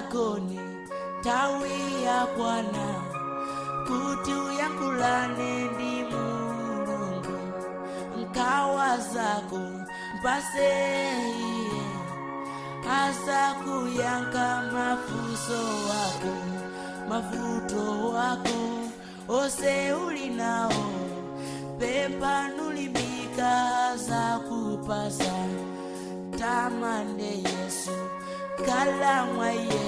lako ni tawi ya Bwana, kutu yangu ni Mungu, mkawa zako mpasehie, hasa kuyanga mafuso wako mafuto wako ose uli pepa nulibika za kupasa tamande Yesu kala mwaye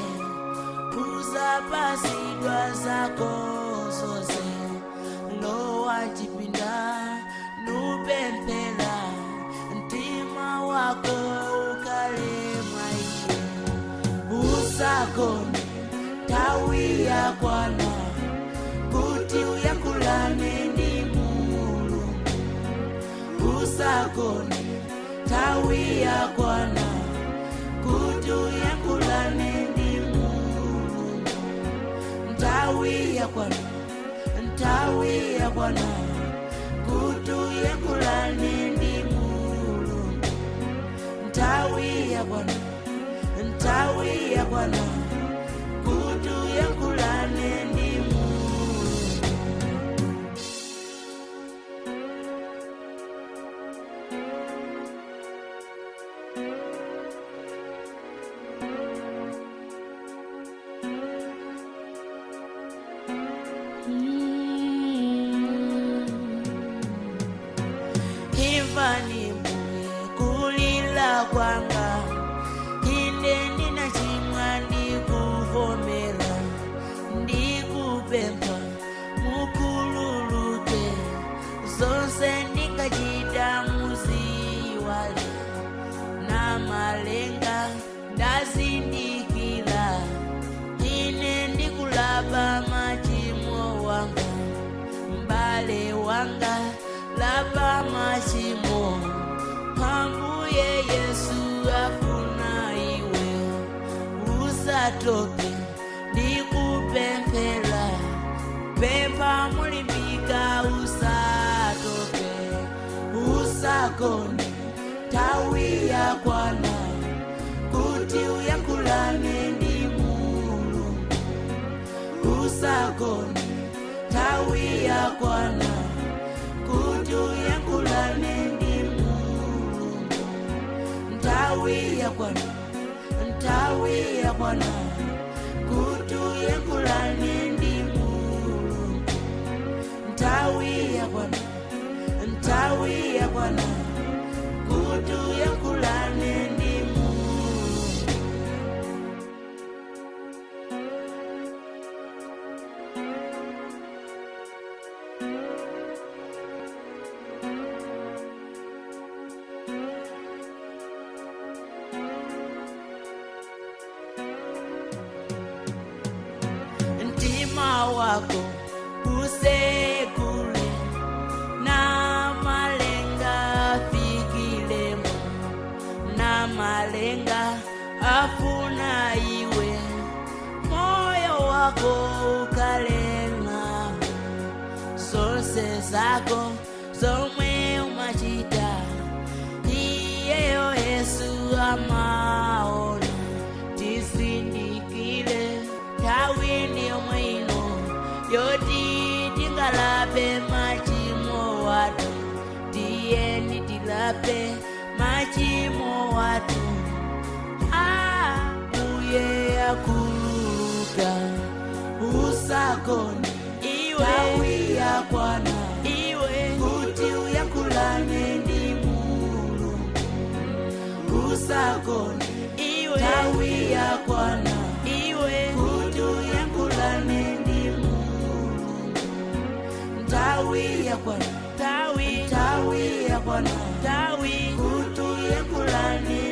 puza basi dwa zako zoze ndoa jipinda ntima wako ukale mwaye usakoni tawi kwana kuti uyakulane ni mulungu usakoni tawi kwana kutuya kulane ndi mulu ntawiya kwanu ntawiya kwanu kutuya kulane ndi mulu ntawiya kwanu ntawiya kwanu kutuya matope ndikupemphera pempha mulimbika usatope usagone nthawi yakwana kuti uyankhulane ndi mulungu usagone nthawi yakwana kuti uyankhulane ndi mulungu nthawi yakwana nthawi yakwana Tawi ya Bwana, Tawi malenga afuna iwe moyo wako ukalema sose zako zomwe umachita iyeyo yesu amao kuruka usakoni iwe kawia kwana kuti uyakulane ndi mulu usakoni iwe tawi kawia kwana kuti uyakulane ndi mulu nthawi kwana nthawi kwana kuti uyakulane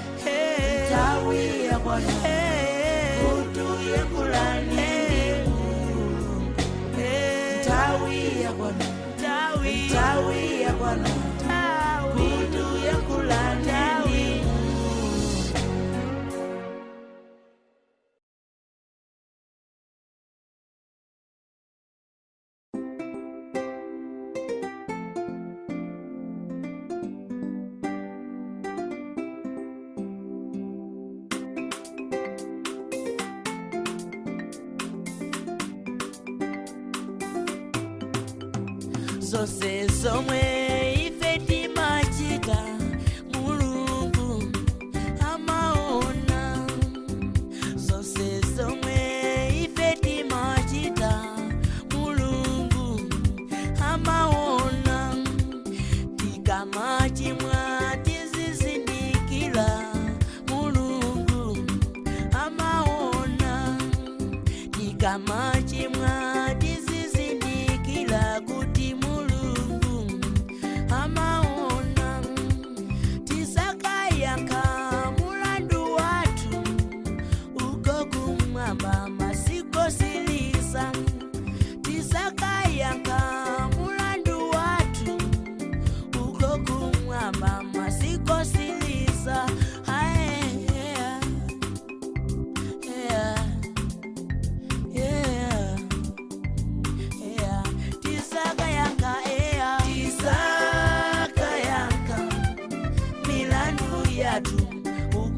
Tawi ya Bwana kutu ya kulani Tawi ya Bwana Tawi Bwana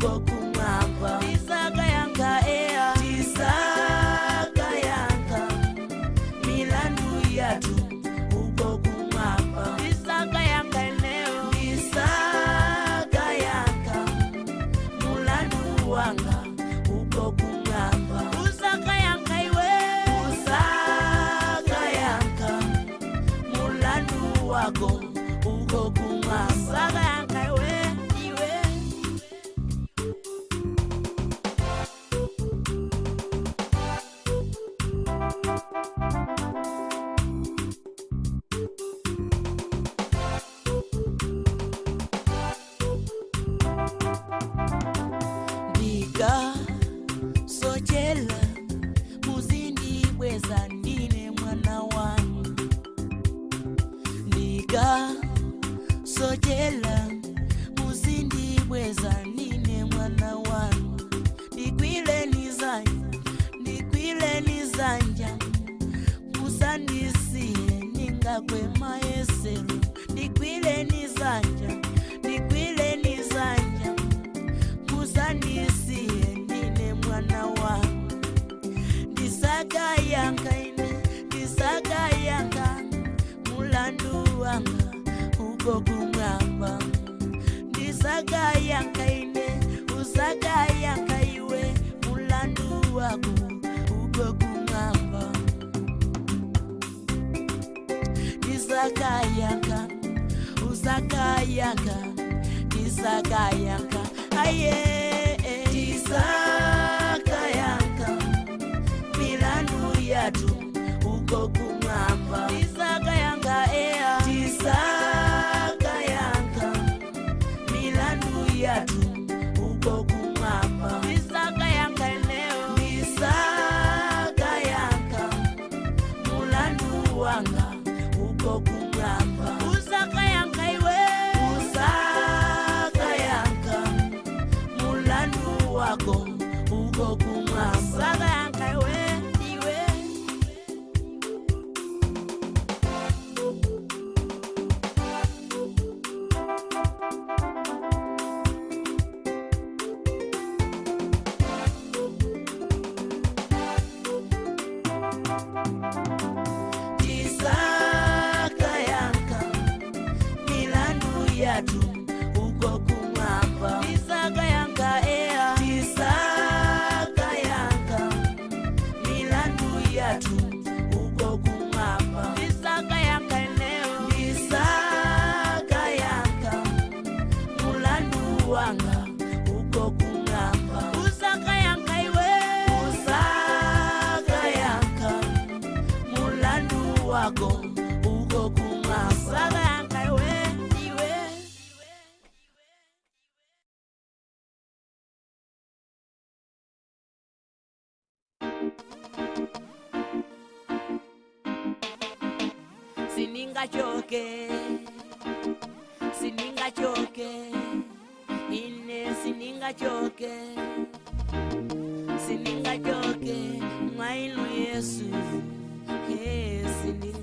pouco Disakayaka, Disakayaka, aye, Disakayaka. Eh. wako uko kumwasaangaiwe sinigachoke ine sinigachoke sinigachoke mwainu yesu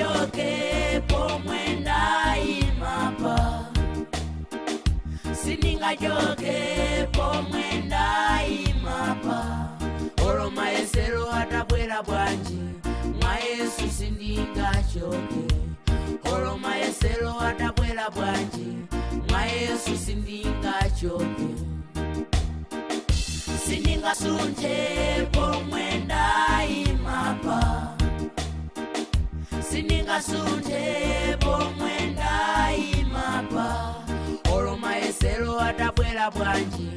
ningajokeko mwenda imapa siningajokeko mwenda imapa oro maesero atabwera bwanji mwa yesu sindingajoke oro maesero atabwera bwanji mwa yesu sindingajoke siningasunjepo mwenda ndininga sunte pomwe ndayimapa olo maeselo adabwela bwanji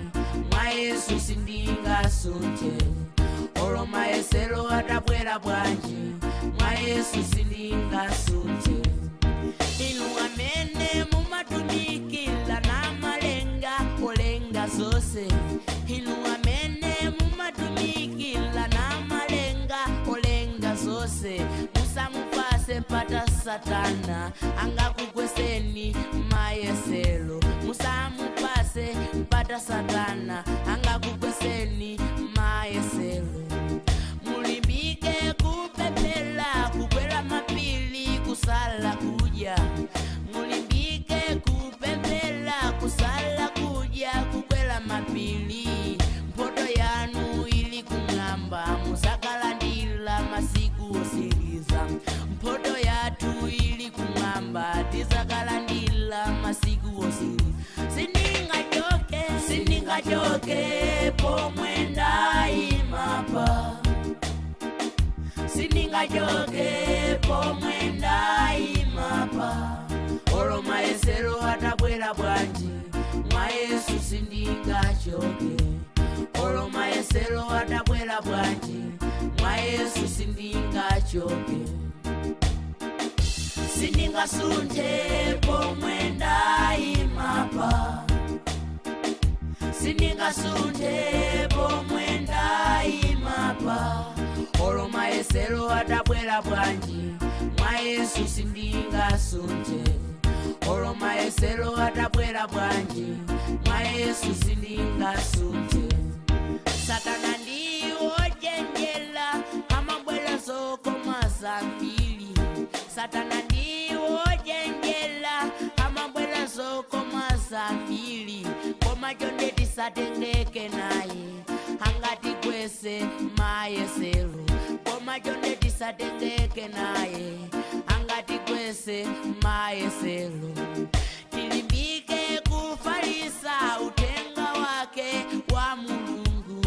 mwa yesu sindinga sunte olo maeselo adabwela bwanji mwa yesu sindinga sunte inu amene mumatumikila na malenga olenga zonse kupata satana angakugweseni musa mupase kupata satana ajoke pomwe ndaimapa olo maesero anabwera bwanji mwayesu sindingachoke olo maesero anabwera bwanji mwayesu sindingachoke sindingasunje pomwe ndaimapa sindingasunje pomwe ndaimapa oloma esero adabwera bwanji mwa yesu sindingasunje oloma esero adabwera bwanji mwa yesu sindingasunje satana ndiwo jenjela amabwerazo komasambili satana ndiwo jenjela amabwerazo komasambili komajo ndetisatendekenaye angati kwese mayese atisadeteke naye eh. angatigwese mayeselo tilimbike kufalisa utenga wake wa mulungu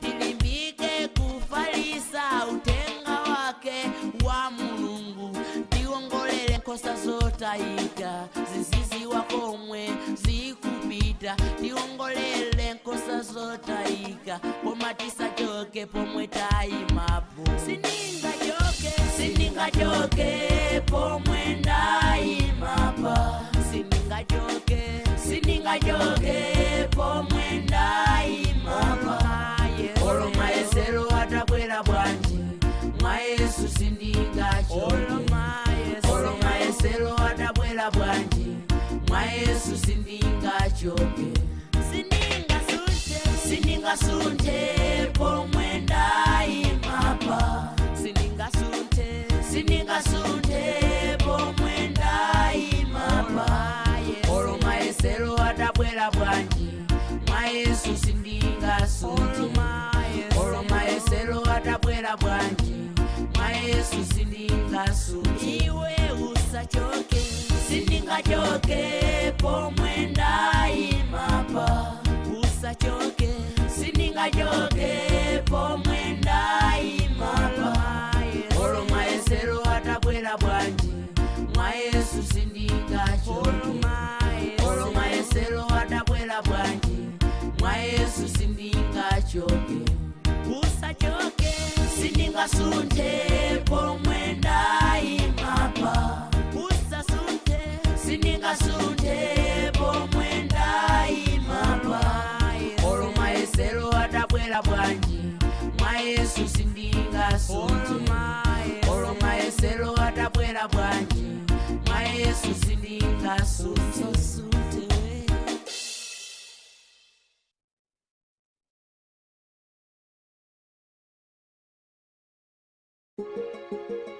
tilimbike kufalisa utenga wake wa mulungu tiwongolele nkosa zotayika ziziziwa komwe zikupita tiwongolele nkosa zotayika zotaika pomatisachoke pomwe dai mabvu singajoke pomwe ndai mapa singajoke singajoke pomwe ndai mapa olo maesero atabwera bwanji mwayesu singaolo maesero atabwera bwanji mwayesu singajoke singasunje singasunje selo atabwera bwanji mwayesu sindingasutiolomayeselo atabwera bwanji mwayesu sindingasuti iwe usachoke sindingachoke pomwe ndayimapa usachoke sindingachoke pomwe ndayimapa olomayeselo atabwera bwanji usajoke usajoke siningasunde Thank you.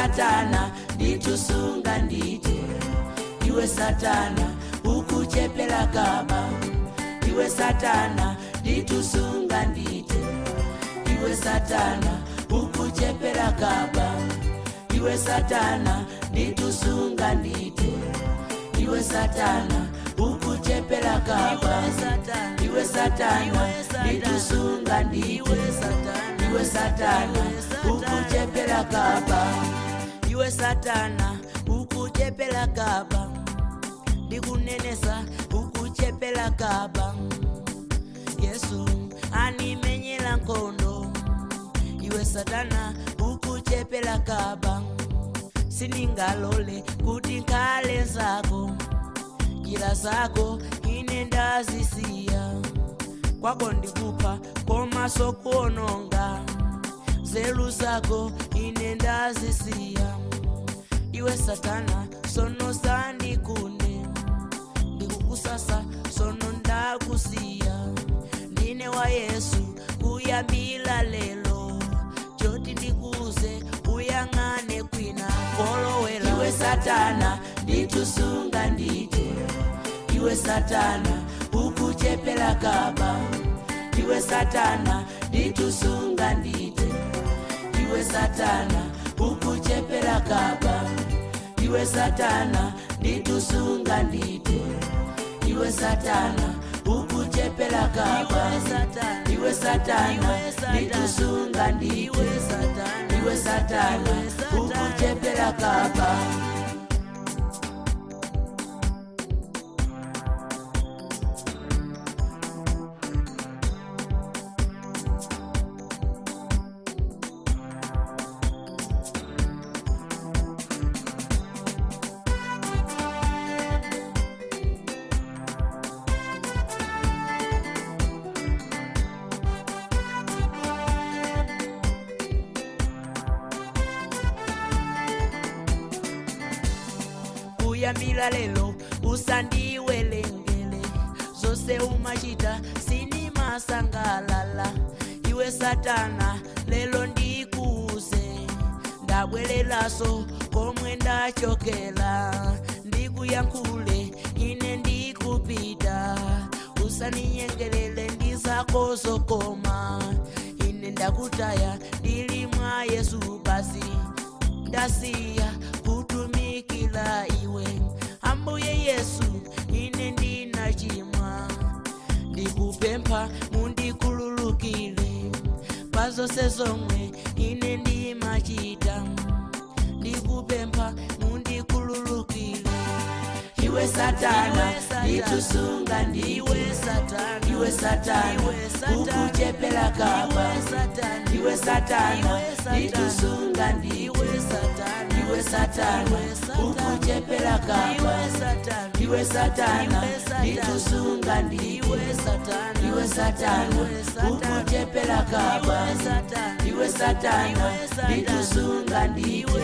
satana nditusunga ndite ndiwe satana ukuchepela gaba ndiwe satana nditusunga ndite ndiwe satana ukuchepela gaba ndiwe satana nditusunga ndite ndiwe satana ukuchepela gaba ndiwe satana nditusunga ndite ndiwe satana ukuchepela gaba ndiwe satana, ndiwe satana. iwe satana ukuchepela kaba ndikunenesa ukuchepela kaba yesu animenyela nkondo iwe satana ukuchepela kaba siningalole kuti nkhale zako njira zako ine ndazisiya kwako ndikupha komaso kuononga zelu zako ine ndazisiya ndiwe satana sono sandikune ndikukusasa sono ndakusiya ndine wa yesu kuyamila lelo coti ndikuze uyang'ane kwina kolowela iwe satana nditusunga ndite iwe satana ukuchepela kaba iwe satana nditusunga ndite iwe satana ukuchepela kaba iwe satana ndidusunga ndite iwe satana ukuchepela kaba iwe satana ndidusunga ndite iwe satana ukuchepela kaba iwe satana, ya milalelo usandiwelengele zose umachita sinimasangalala iwe satana lelo ndikuuze ndabwelelaso komwe ndachokela ndikuyankhule ine ndikupita usaninyengelele ndizakozo koma ine ndakutaya ndili mwa yesu basi ndasiya kunikila iwe hambuye yesu ine ndina chimwa ndikupempha mundikululukile pazose zomwe ine ndimachita ndikupempha mundikululukile iwe satana ndithusunga ndiwe iwe satanakukuchepela kaba iwe satana ndithusunga ndiwe satana iwe satani ukujepera kapaiwe satana ndikusunga ndiiwe satana ukujepera kapa iwe satana ndikusunga ndiiwe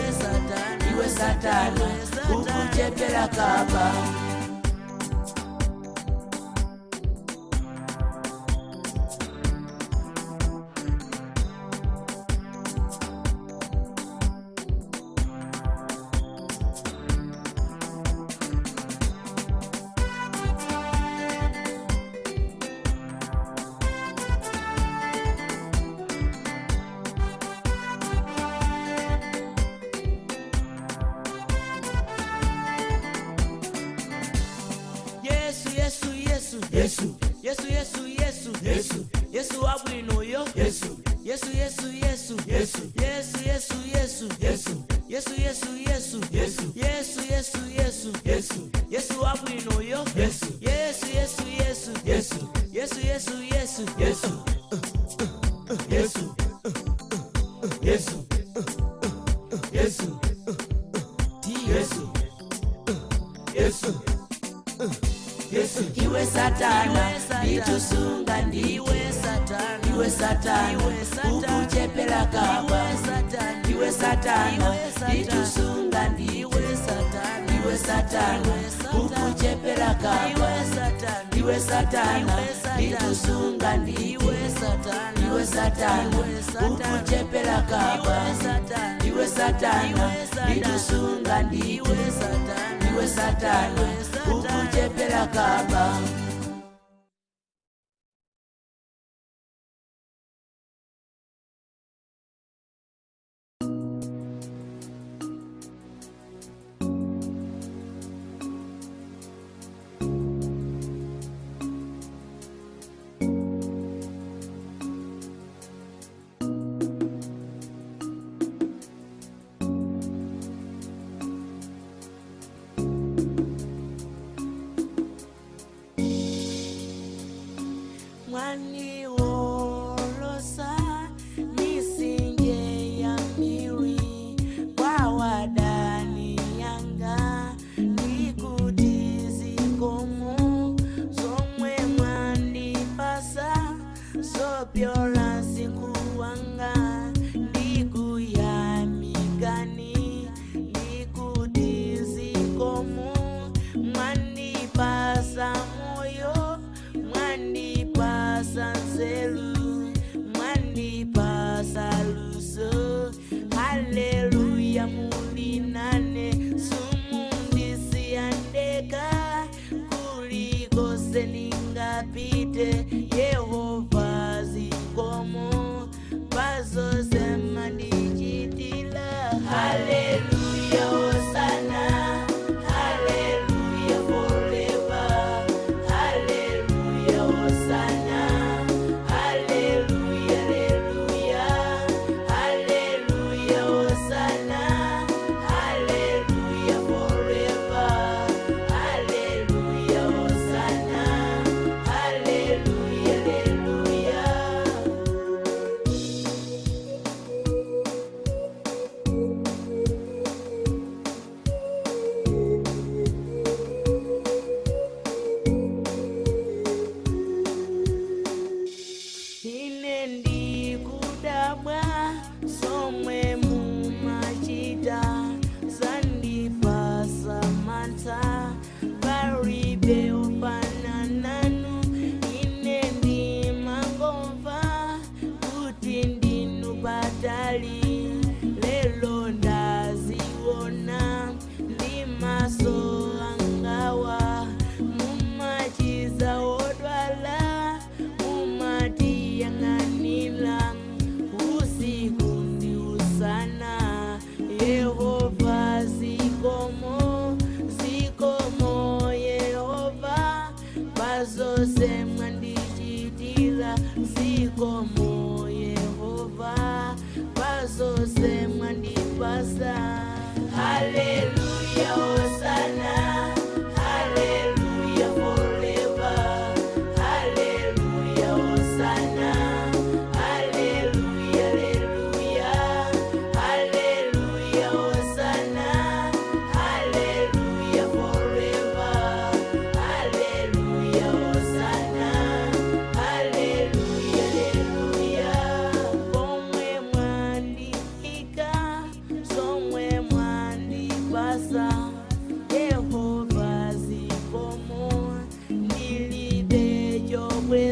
satana ukujepera kapa iwe satana,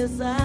desire.